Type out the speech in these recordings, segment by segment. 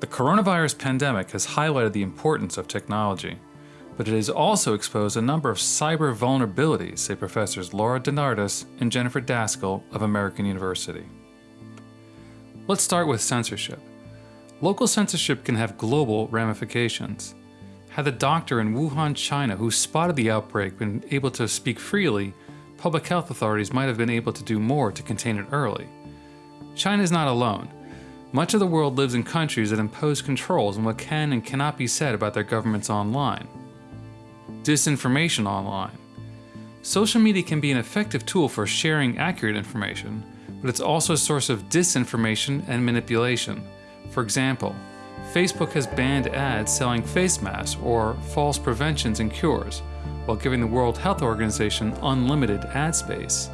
The coronavirus pandemic has highlighted the importance of technology, but it has also exposed a number of cyber vulnerabilities, say professors Laura DeNardis and Jennifer Daskal of American University. Let's start with censorship. Local censorship can have global ramifications. Had the doctor in Wuhan, China, who spotted the outbreak been able to speak freely, public health authorities might have been able to do more to contain it early. China is not alone. Much of the world lives in countries that impose controls on what can and cannot be said about their governments online. Disinformation online. Social media can be an effective tool for sharing accurate information, but it's also a source of disinformation and manipulation. For example, Facebook has banned ads selling face masks or false preventions and cures, while giving the World Health Organization unlimited ad space.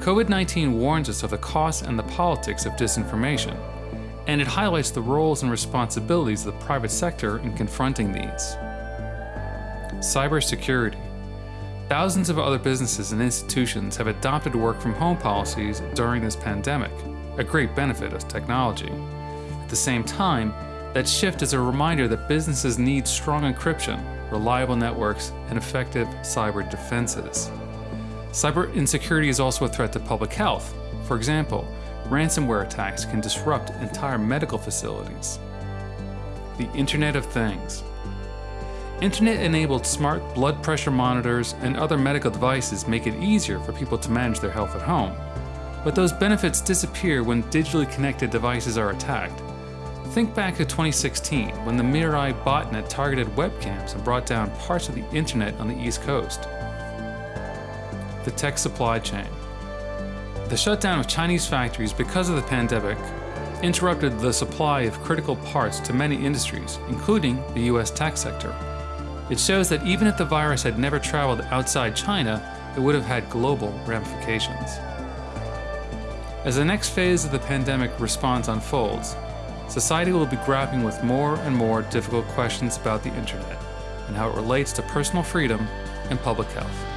COVID-19 warns us of the costs and the politics of disinformation, and it highlights the roles and responsibilities of the private sector in confronting these. Cybersecurity. Thousands of other businesses and institutions have adopted work from home policies during this pandemic, a great benefit of technology. At the same time, that shift is a reminder that businesses need strong encryption, reliable networks, and effective cyber defenses. Cyber insecurity is also a threat to public health. For example, ransomware attacks can disrupt entire medical facilities. The Internet of Things. Internet-enabled smart blood pressure monitors and other medical devices make it easier for people to manage their health at home. But those benefits disappear when digitally connected devices are attacked. Think back to 2016, when the Mirai botnet targeted webcams and brought down parts of the internet on the East Coast. The tech supply chain. The shutdown of Chinese factories because of the pandemic interrupted the supply of critical parts to many industries, including the US tech sector. It shows that even if the virus had never traveled outside China, it would have had global ramifications. As the next phase of the pandemic response unfolds, society will be grappling with more and more difficult questions about the internet and how it relates to personal freedom and public health.